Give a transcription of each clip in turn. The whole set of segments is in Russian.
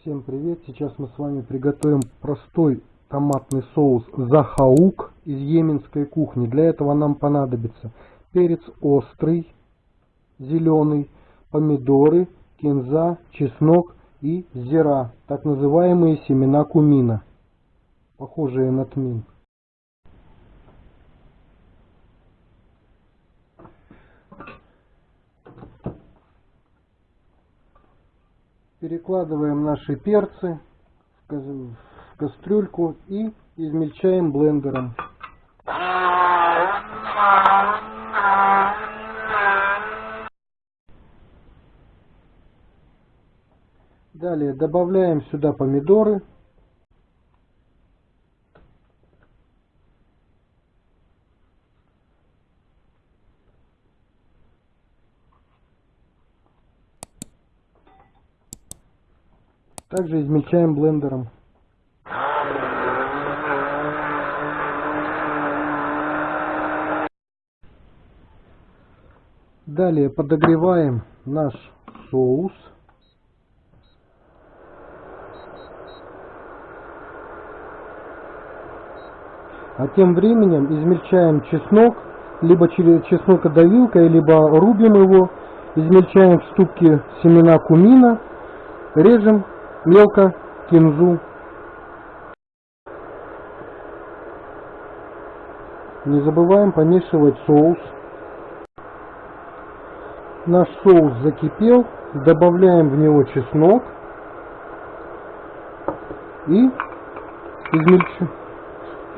Всем привет! Сейчас мы с вами приготовим простой томатный соус захаук из йеменской кухни. Для этого нам понадобится перец острый, зеленый, помидоры, кинза, чеснок и зира, так называемые семена кумина, похожие на тмин. Перекладываем наши перцы в кастрюльку и измельчаем блендером. Далее добавляем сюда помидоры. Также измельчаем блендером. Далее подогреваем наш соус. А тем временем измельчаем чеснок, либо через чеснокодавилкой, либо рубим его, измельчаем в ступке семена кумина, режем мелко кинзу. Не забываем помешивать соус. Наш соус закипел, добавляем в него чеснок и измельч...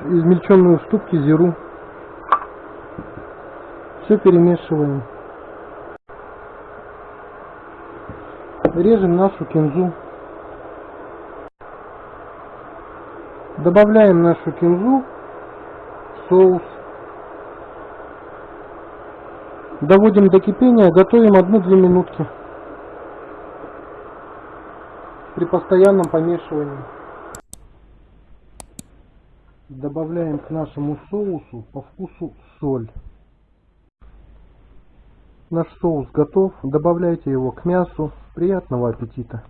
измельченную в ступке зиру. Все перемешиваем. Режем нашу кинзу. Добавляем нашу кинзу соус. Доводим до кипения, готовим 1-2 минутки при постоянном помешивании. Добавляем к нашему соусу по вкусу соль. Наш соус готов. Добавляйте его к мясу. Приятного аппетита!